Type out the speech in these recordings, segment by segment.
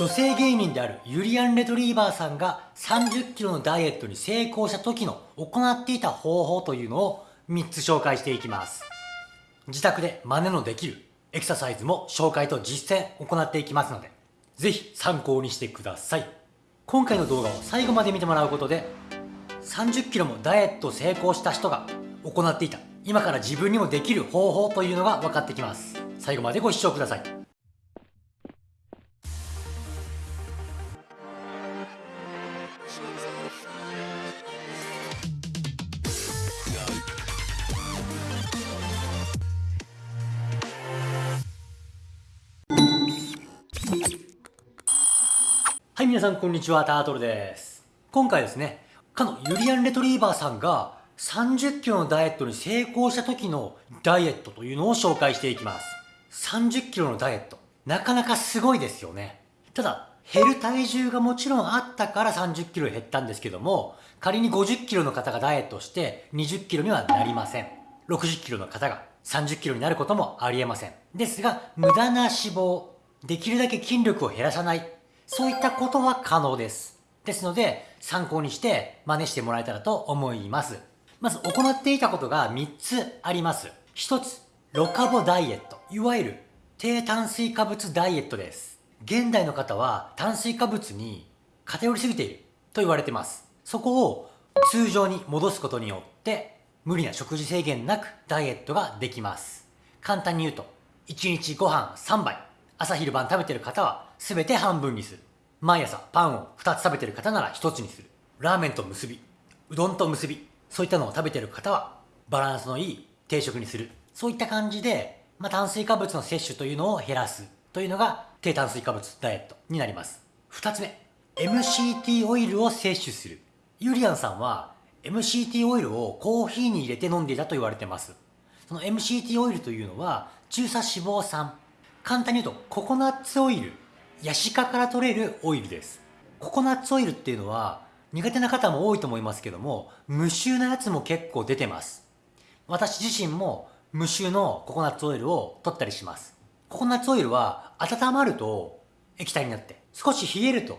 女性芸人であるユリアン・レトリーバーさんが30キロのダイエットに成功した時の行っていた方法というのを3つ紹介していきます。自宅で真似のできるエクササイズも紹介と実践行っていきますので、ぜひ参考にしてください。今回の動画を最後まで見てもらうことで、30キロもダイエット成功した人が行っていた今から自分にもできる方法というのが分かってきます。最後までご視聴ください。はい、皆さんこんにちは、タートルです。今回ですね、かのユリアン・レトリーバーさんが30キロのダイエットに成功した時のダイエットというのを紹介していきます。30キロのダイエット、なかなかすごいですよね。ただ、減る体重がもちろんあったから30キロ減ったんですけども、仮に50キロの方がダイエットして20キロにはなりません。60キロの方が30キロになることもありえません。ですが、無駄な脂肪、できるだけ筋力を減らさない、そういったことは可能です。ですので、参考にして真似してもらえたらと思います。まず行っていたことが3つあります。1つ、ロカボダイエット。いわゆる低炭水化物ダイエットです。現代の方は炭水化物に偏りすぎていると言われてます。そこを通常に戻すことによって無理な食事制限なくダイエットができます。簡単に言うと、1日ご飯3杯、朝昼晩食べてる方は全て半分にする。毎朝パンを2つ食べてる方なら1つにする。ラーメンと結び、うどんと結び、そういったのを食べてる方はバランスのいい定食にする。そういった感じで、まあ、炭水化物の摂取というのを減らすというのが低炭水化物ダイエットになります。2つ目、MCT オイルを摂取する。ユリアンさんは MCT オイルをコーヒーに入れて飲んでいたと言われてます。その MCT オイルというのは中鎖脂肪酸。簡単に言うとココナッツオイルヤシ科から取れるオイルです。ココナッツオイルっていうのは苦手な方も多いと思いますけども、無臭なやつも結構出てます。私自身も無臭のココナッツオイルを取ったりします。ココナッツオイルは温まると液体になって、少し冷えると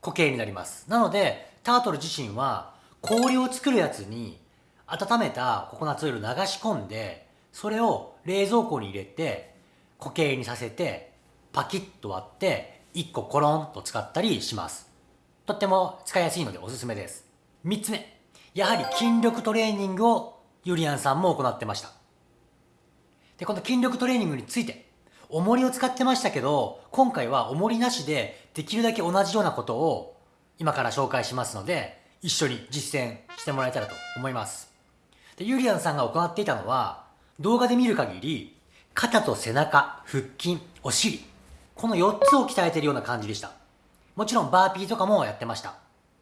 固形になります。なので、タートル自身は氷を作るやつに温めたココナッツオイルを流し込んで、それを冷蔵庫に入れて固形にさせてパキッと割って1個コロンと使ったりします。とっても使いやすいのでおすすめです。3つ目。やはり筋力トレーニングをユリアンさんも行ってました。で、この筋力トレーニングについて、重りを使ってましたけど、今回は重りなしでできるだけ同じようなことを今から紹介しますので、一緒に実践してもらえたらと思います。で、ユリアンさんが行っていたのは、動画で見る限り、肩と背中、腹筋、お尻、この4つを鍛えてるような感じでした。もちろんバーピーとかもやってました。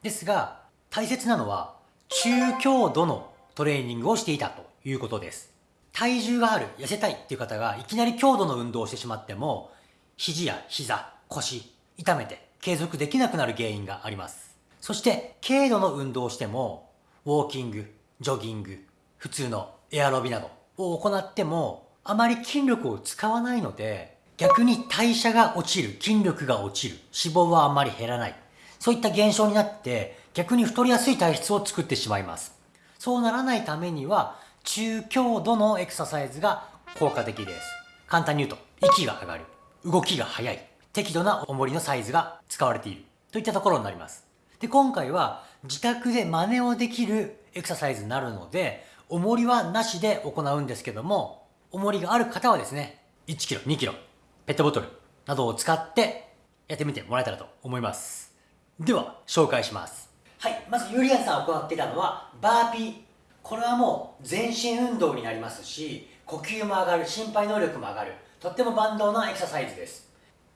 ですが、大切なのは中強度のトレーニングをしていたということです。体重がある、痩せたいっていう方がいきなり強度の運動をしてしまっても、肘や膝、腰、痛めて継続できなくなる原因があります。そして、軽度の運動をしても、ウォーキング、ジョギング、普通のエアロビなどを行っても、あまり筋力を使わないので、逆に代謝が落ちる、筋力が落ちる、脂肪はあんまり減らない。そういった現象になって、逆に太りやすい体質を作ってしまいます。そうならないためには、中強度のエクササイズが効果的です。簡単に言うと、息が上がる、動きが速い、適度な重りのサイズが使われている、といったところになります。で、今回は自宅で真似をできるエクササイズになるので、重りはなしで行うんですけども、重りがある方はですね、1キロ、2キロ、ペットボトルなどを使ってやってみてもらえたらと思います。では、紹介します。はい、まずユリアンさんが行ってたのは、バーピー。これはもう全身運動になりますし、呼吸も上がる、心肺能力も上がる、とっても万能なエクササイズです。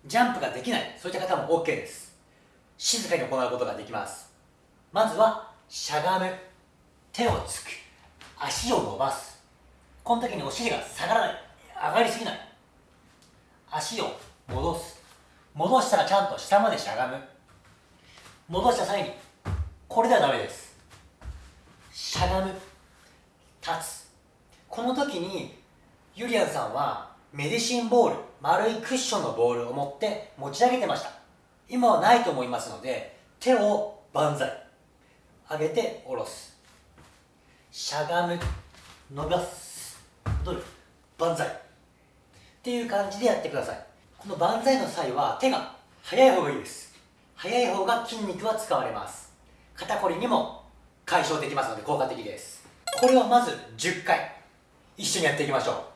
ジャンプができない、そういった方も OK です。静かに行うことができます。まずは、しゃがむ。手をつく。足を伸ばす。この時にお尻が下がらない。上がりすぎない。足を戻す。戻したらちゃんと下までしゃがむ。戻した際にこれではダメです。しゃがむ。立つ。この時にユリアンさんはメディシンボール丸いクッションのボールを持って持ち上げてました。今はないと思いますので手を万歳。上げて下ろす。しゃがむ。伸ばす。戻る。万歳。っていう感じでやってください。この万歳の際は手が速い方がいいです。速い方が筋肉は使われます。肩こりにも解消できますので効果的です。これをまず10回。一緒にやっていきましょ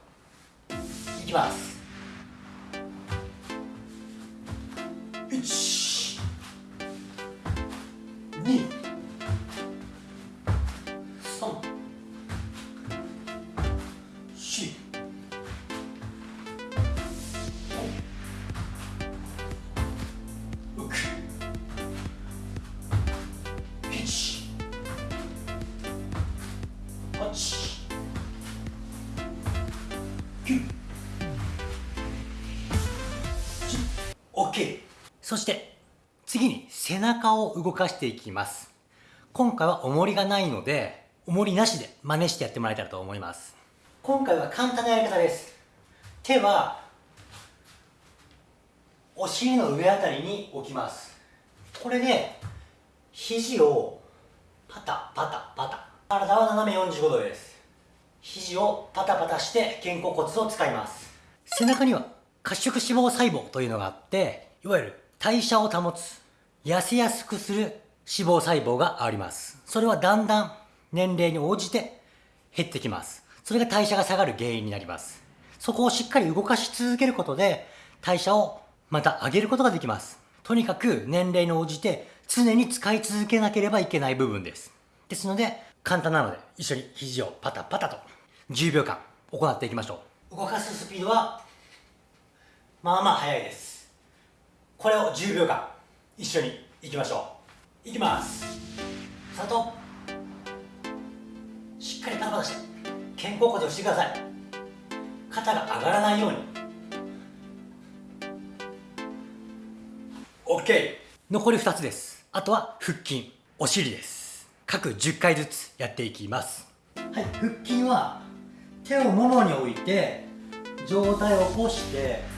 う。いきます。OK そして次に背中を動かしていきます。今回は重りがないので重りなしで真似してやってもらえたらと思います。今回は簡単なやり方です。手はお尻の上あたりに置きます。これで肘をパタパタパタ。体は斜め45度です。肘をパタパタして肩甲骨を使います。背中には褐色脂肪細胞というのがあっていわゆる代謝を保つ痩せやすくする脂肪細胞があります。それはだんだん年齢に応じて減ってきます。それが代謝が下がる原因になります。そこをしっかり動かし続けることで代謝をまた上げることができます。とにかく年齢に応じて常に使い続けなければいけない部分です。ですので簡単なので一緒に肘をパタパタと10秒間行っていきましょう。動かすスピードはまあまあ速いです。これを10秒間一緒にいきましょう。いきます。スタート。しっかりパタパタして肩甲骨をしてください。肩が上がらないように。OK 残り2つです。あとは腹筋。お尻です。各10回ずつやっていきます。はい腹筋は手をももに置いて上体を起こして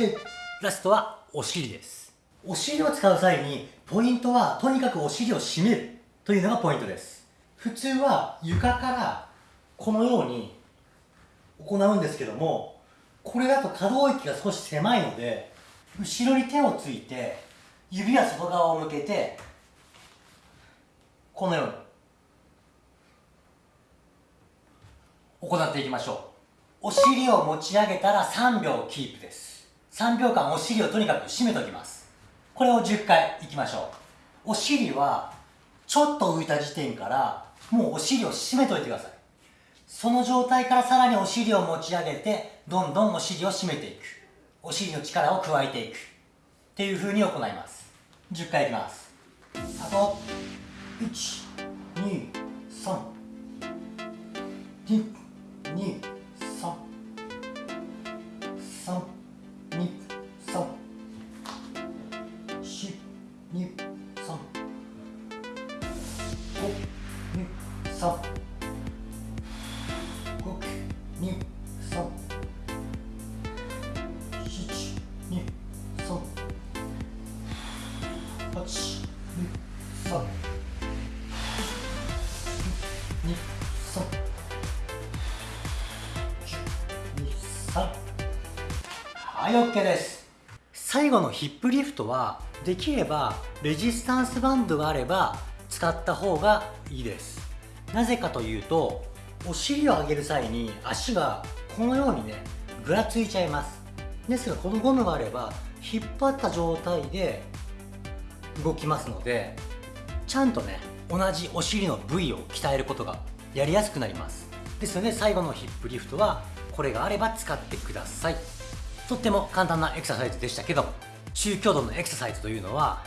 OK ラストはお尻です。お尻を使う際にポイントはとにかくお尻を締める。というのがポイントです。普通は床からこのように行うんですけどもこれだと可動域が少し狭いので後ろに手をついて指は外側を向けてこのように行っていきましょう。お尻を持ち上げたら3秒キープです。3秒間お尻をとにかく締めておきます。これを10回いきましょう。お尻はちょっと浮いた時点からもうお尻を締めといてください。その状態からさらにお尻を持ち上げてどんどんお尻を締めていく。お尻の力を加えていく。っていう風に行います。10回いきます。スタート。123 2 2 3 3 6 2 3 7 2 3 8 2 3 2 3 3はい OK です。最後のヒップリフトはできればレジスタンスバンドがあれば使った方がいいです。なぜかというとお尻を上げる際に足がこのようにねぐらついちゃいます。ですがこのゴムがあれば引っ張った状態で動きますのでちゃんとね同じお尻の部位を鍛えることがやりやすくなります。ですので最後のヒップリフトはこれがあれば使ってください。とっても簡単なエクササイズでしたけど中強度のエクササイズというのは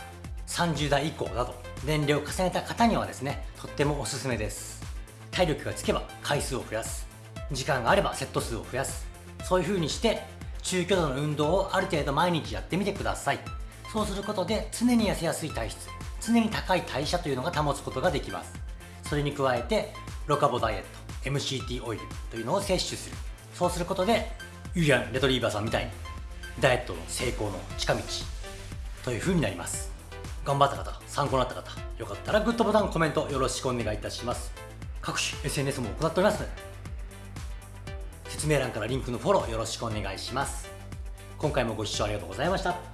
30代以降など年齢を重ねた方にはですねとってもおすすめです。体力がつけば回数を増やす。時間があればセット数を増やす。そういう風にして中強度の運動をある程度毎日やってみてください。そうすることで常に痩せやすい体質常に高い代謝というのが保つことができます。それに加えてロカボダイエット MCT オイルというのを摂取する。そうすることでユリアン・レトリーバーさんみたいにダイエットの成功の近道という風になります。頑張った方参考になった方よかったらグッドボタンコメントよろしくお願いいたします。各種 SNS も行っております。ので説明欄からリンクのフォローよろしくお願いします。今回もご視聴ありがとうございました。